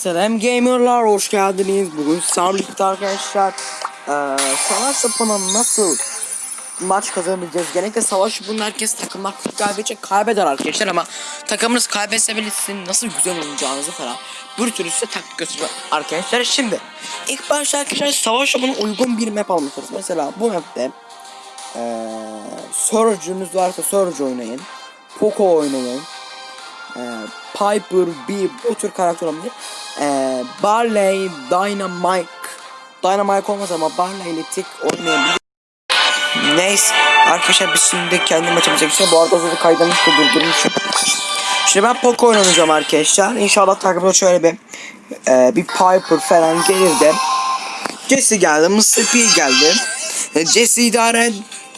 Selam gamerlar hoş geldiniz. Bugün Samlik'te arkadaşlar eee savaş sapına nasıl maç kazanabileceğiz? Genellikle savaş bunun herkes takımlar kaybedecek kaybeder arkadaşlar ama takımınız kaybetse bile sizin nasıl güzel oynayacağınızı falan bir sürü size taktik göstereceğim arkadaşlar. Şimdi ilk başta arkadaşlar savaş bunun uygun bir map almışız. Mesela bu map'te eee Surge'ünüz varsa Surge oynayın. Poco oynayın. Eee Piper, B bu tür karakter olabilir. Ee, Barley, Dynamite Dynamite olmaz ama Barley ile Tick oynayabilir. Neyse arkadaşlar biz şimdi kendi maçımıza geçelim. Bu arada zaten kaydırmıştı durdurmuşum. Şimdi ben Poco oynayacağım arkadaşlar. İnşallah takımda şöyle bir e, bir Piper falan gelir de. Jesse geldi, Mr. P geldi. E, Jesse idare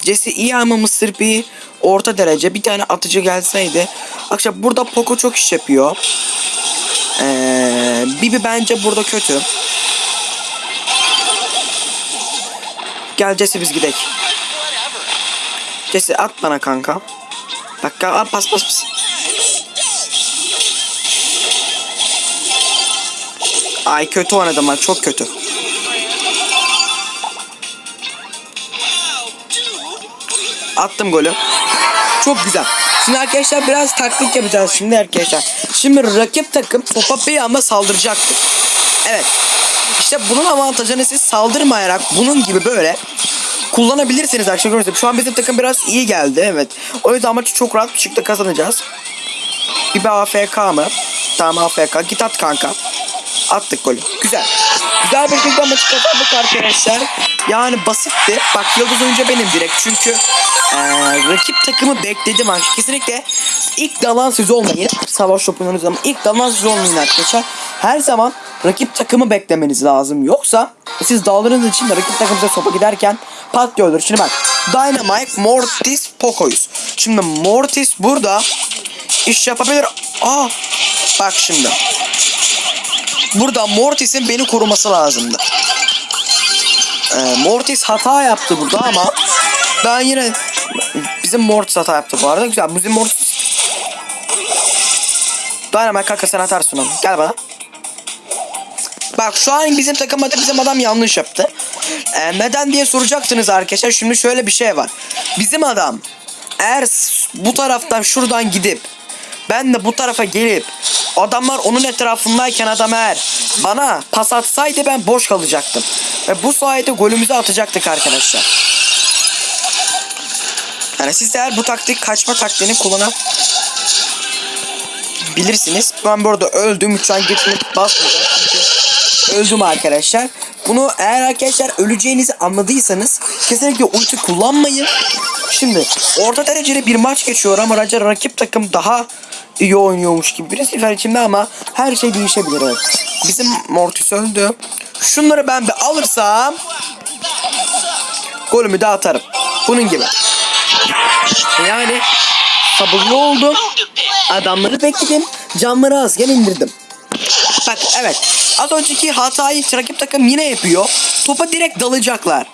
Jesse iyi ama Mr. P orta derece. Bir tane atıcı gelseydi. Arkadaşlar burada Poco çok iş yapıyor. Ee, Bibi bence burada kötü. Gel Jesse biz gidelim. Jesse at bana kanka. Bak at pas pas pas. Ay kötü oynadım ben çok kötü. Attım golü. Çok güzel. Şimdi arkadaşlar biraz taktik yapacağız şimdi arkadaşlar. Şimdi rakip takım topa bir saldıracaktır. Evet. İşte bunun avantajını siz saldırmayarak bunun gibi böyle kullanabilirsiniz arkadaşlar. Şu an bizim takım biraz iyi geldi evet. O yüzden maçı çok rahat bir şekilde kazanacağız. Bir AFK mı? Tamam AFK. Git at kanka. Attık golü. Güzel. Güzel bir şekilde maçı kazandık arkadaşlar. Yani basitti. Bak yıldız oyuncu benim direkt. Çünkü ee, rakip takımı bekledim arkadaşlar. Kesinlikle ilk dalan siz olmayın. Savaş topunuz zaman ilk dalan siz olmayın arkadaşlar. Her zaman rakip takımı beklemeniz lazım. Yoksa siz dağlarınız için de rakip takımıza sopa giderken patlıyordur. Şimdi bak Dynamite, Mortis, Poco'yuz. Şimdi Mortis burada iş yapabilir. Aa bak şimdi. Burada Mortis'in beni koruması lazımdı. Ee, Mortis hata yaptı burada ama ben yine bizim Mortis hata yaptı bu arada. Güzel. Bizim Mortis Dynamite kanka sen atarsın onu. Gel bana. Bak şu an bizim takımda bizim adam yanlış yaptı. Ee, neden diye soracaksınız arkadaşlar. Şimdi şöyle bir şey var. Bizim adam eğer bu taraftan şuradan gidip ben de bu tarafa gelip adamlar onun etrafındayken adam eğer bana pas atsaydı ben boş kalacaktım. Ve bu sayede golümüzü atacaktık arkadaşlar. Yani siz de eğer bu taktik kaçma taktiğini kullanabilirsiniz. Ben bu arada öldüm. Lütfen geçme basmayacağım çünkü öldüm arkadaşlar. Bunu eğer arkadaşlar öleceğinizi anladıysanız kesinlikle ulti kullanmayın. Şimdi orta dereceli bir maç geçiyor ama rakip takım daha iyi oynuyormuş gibi bir sefer içimde ama her şey değişebilir evet. Bizim Mortis öldü. Şunları ben bir alırsam golümü de atarım. Bunun gibi. Yani sabırlı oldum. Adamları bekledim. Camları azken indirdim. Bak evet. Az önceki hatayı rakip takım yine yapıyor. Topa direkt dalacaklar.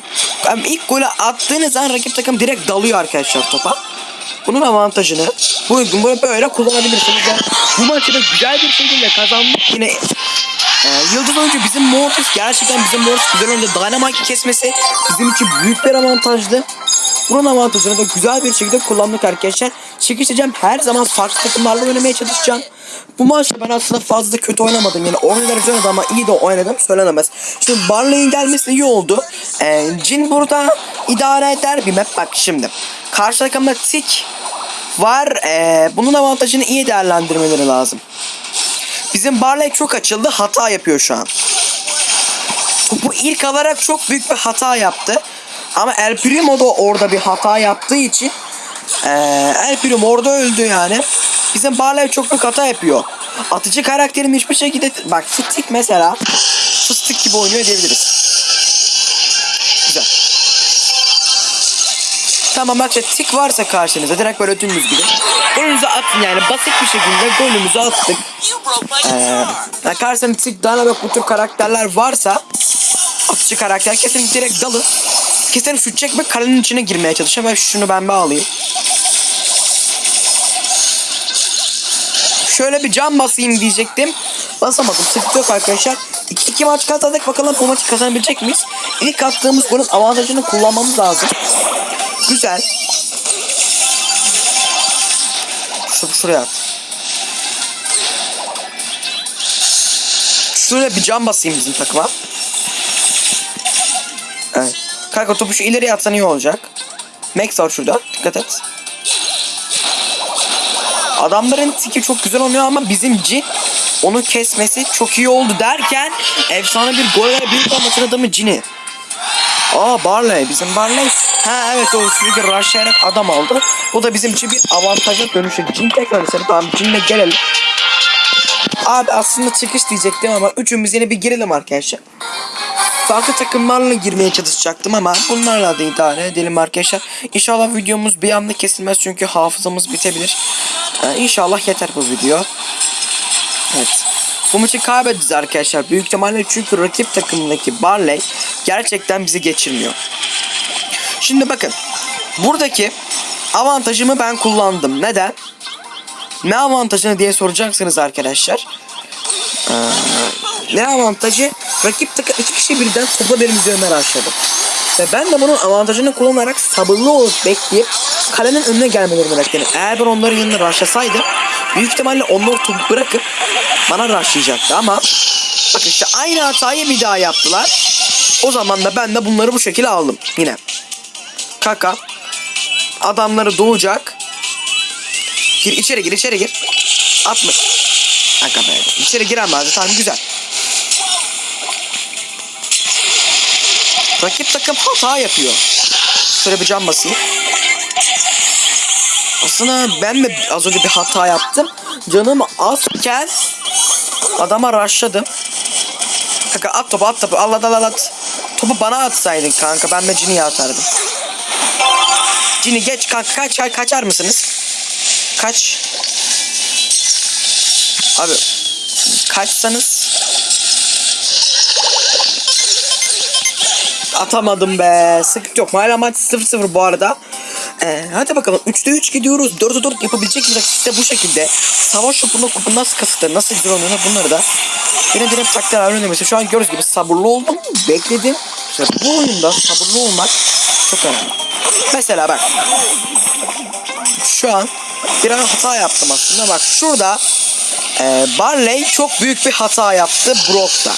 Yani ilk golü attığınız zaman rakip takım direkt dalıyor arkadaşlar topa. Bunun avantajını bu bunu böyle kullanabilirsiniz. Yani bu maçı da güzel bir şekilde kazandık. Yine ee, Yıldız oyuncu bizim Mortis gerçekten bizim Mortis güzel oyuncu Dynamite'i kesmesi bizim için büyük bir avantajdı. Bunun avantajını da güzel bir şekilde kullandık arkadaşlar. Çekişeceğim her zaman farklı takımlarla oynamaya çalışacağım. Bu maçta ben aslında fazla kötü oynamadım. Yani derece oynadım ama iyi de oynadım söylenemez. Şimdi Barley'in gelmesi iyi oldu. Ee, Jin burada idare eder bir map. Bak şimdi. Karşı takımda Tik var. Ee, bunun avantajını iyi değerlendirmeleri lazım. Bizim Barley çok açıldı. Hata yapıyor şu an. Bu ilk alarak çok büyük bir hata yaptı. Ama El Primo da orada bir hata yaptığı için ee, El Primo orada öldü yani. Bizim Barley çok büyük hata yapıyor. Atıcı karakterin hiçbir şekilde bak fıstık mesela fıstık gibi oynuyor diyebiliriz. Güzel. Tamam bak tik varsa karşınızda direkt böyle dümdüz gibi. Golünüzü atın yani basit bir şekilde golümüzü attık. Ee, karşısında tik dynamik bu tür karakterler varsa atıcı karakter kesin direkt dalın. Kesin şut çekme kalenin içine girmeye çalışın. Ben şunu ben bir alayım. Şöyle bir cam basayım diyecektim. basamadım. Sıkıntı yok arkadaşlar. İki, iki maç kazandık. Bakalım bu maçı kazanabilecek miyiz? İlk attığımız golün avantajını kullanmamız lazım. Güzel. Şu, şuraya at. Şuraya bir cam basayım bizim takıma. Evet. Kanka topu şu ileriye atsan iyi olacak. Max var şurada. Dikkat et. Adamların tiki çok güzel oynuyor ama bizim Jin onu kesmesi çok iyi oldu derken efsane bir gol ve büyük maçın adamı Jin'i. Aa Barley bizim Barley. Ha evet o sürekli rushlayarak adam aldı. Bu da bizim için bir avantaja dönüşecek. Jin tekrar eseri tamam Jin'le gelelim. Abi aslında çıkış diyecektim ama üçümüz yine bir girelim arkadaşlar. Farklı takımlarla girmeye çalışacaktım ama bunlarla da idare edelim arkadaşlar. İnşallah videomuz bir anda kesilmez çünkü hafızamız bitebilir. Ee, inşallah yeter bu video. Evet. Bu maçı kaybedeceğiz arkadaşlar. Büyük ihtimalle çünkü rakip takımındaki Barley gerçekten bizi geçirmiyor. Şimdi bakın. Buradaki avantajımı ben kullandım. Neden? Ne avantajını diye soracaksınız arkadaşlar. Ee, ne avantajı? Rakip takım iki kişi birden topa benim üzerime başladı. Ve ben de bunun avantajını kullanarak sabırlı olup bekleyip kalenin önüne gelmelerini bekledim. Eğer ben onların yanına raşlasaydım büyük ihtimalle onlar topu bırakıp bana raşlayacaktı ama bak işte aynı hatayı bir daha yaptılar. O zaman da ben de bunları bu şekilde aldım yine. Kaka adamları doğacak. Gir içeri gir içeri gir. Atma. Kanka be. İçeri giremezdi. Tamam güzel. Rakip takım hata yapıyor. Şöyle bir cam basayım. Aslında ben de az önce bir hata yaptım. Canım azken adama rushladım. Kanka at topu at topu. Allah Allah at. Topu bana atsaydın kanka. Ben de Cini'ye atardım. Cini geç kanka kaç kaçar mısınız? Kaç. Abi kaçsanız Atamadım be. Sıkıntı yok. Hala maç 0-0 bu arada. Ee, hadi bakalım 3'te 3 gidiyoruz. 4'e 4 yapabilecek miyiz? İşte bu şekilde. Savaş topunda kupu nasıl kasıtır, nasıl oynuyor bunları da yine direkt takdir öğreniyor. Mesela şu an gördüğünüz gibi sabırlı oldum. Bekledim. İşte bu oyunda sabırlı olmak çok önemli. Mesela bak. Şu an bir an hata yaptım aslında. Bak şurada e, Barley çok büyük bir hata yaptı Brock'ta.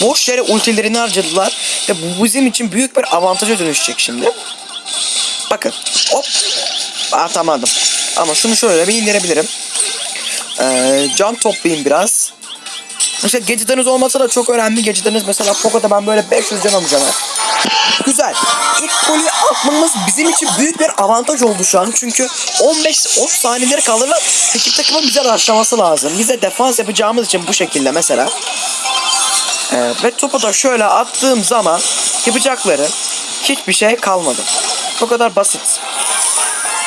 Boş yere ultilerini harcadılar. Ve bu bizim için büyük bir avantaja dönüşecek şimdi. Bakın. Hop. Atamadım. Ama şunu şöyle bir indirebilirim. Ee, can toplayayım biraz. İşte geceleriniz olmasa da çok önemli. Geceleriniz mesela Poco'da ben böyle 500 can alacağım. Güzel. İlk golü atmamız bizim için büyük bir avantaj oldu şu an. Çünkü 15-10 saniyeleri kalır ve takımın bize rushlaması lazım. Bize defans yapacağımız için bu şekilde mesela. Ee, ve topu da şöyle attığım zaman yapacakları hiçbir şey kalmadı. Bu kadar basit.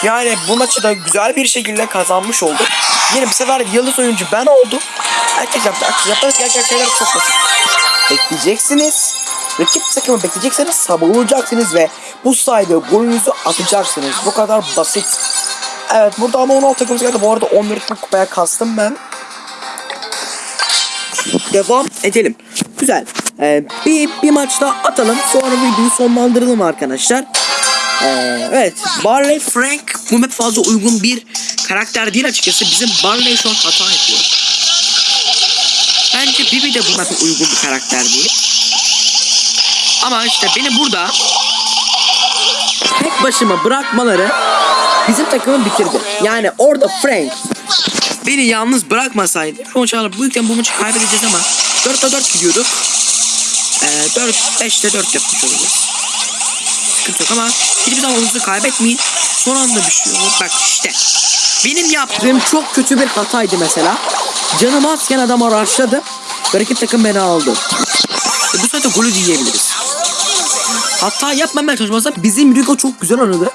Yani bu maçı da güzel bir şekilde kazanmış olduk. Yine bir sefer yıldız oyuncu ben oldum. Herkes yaptı. Herkes yaparız gerçek şeyler çok basit. Bekleyeceksiniz. Rakip takımı bekleyeceksiniz. Sabırlı olacaksınız ve bu sayede golünüzü atacaksınız. Bu kadar basit. Evet burada ama 16 takımımız geldi. Bu arada 11 kupaya kastım ben. Devam edelim. Güzel. Ee, bir, bir maç daha atalım. Sonra videoyu sonlandıralım arkadaşlar. Ee, evet. Barley Frank bu map fazla uygun bir karakter değil açıkçası. Bizim Barley şu an hata yapıyor. Bence Bibi de bu map'e uygun bir karakter değil. Ama işte beni burada tek başıma bırakmaları bizim takımı bitirdi. Yani orada Frank beni yalnız bırakmasaydı bu maçı bu maçı kaybedeceğiz ama 4'te 4 gidiyorduk. Ee, 4 5'te 4 yapmış olacağız. Sıkıntı yok ama hiçbir zaman oyununuzu kaybetmeyin. Son anda bir şey olur. Bak işte. Benim yaptığım çok kötü bir hataydı mesela. Canım azken adam araçladı. Rakip takım beni aldı. Ve bu sefer golü diyebiliriz. Hata yapmamaya çalışmazsa bizim Rico çok güzel oynadı.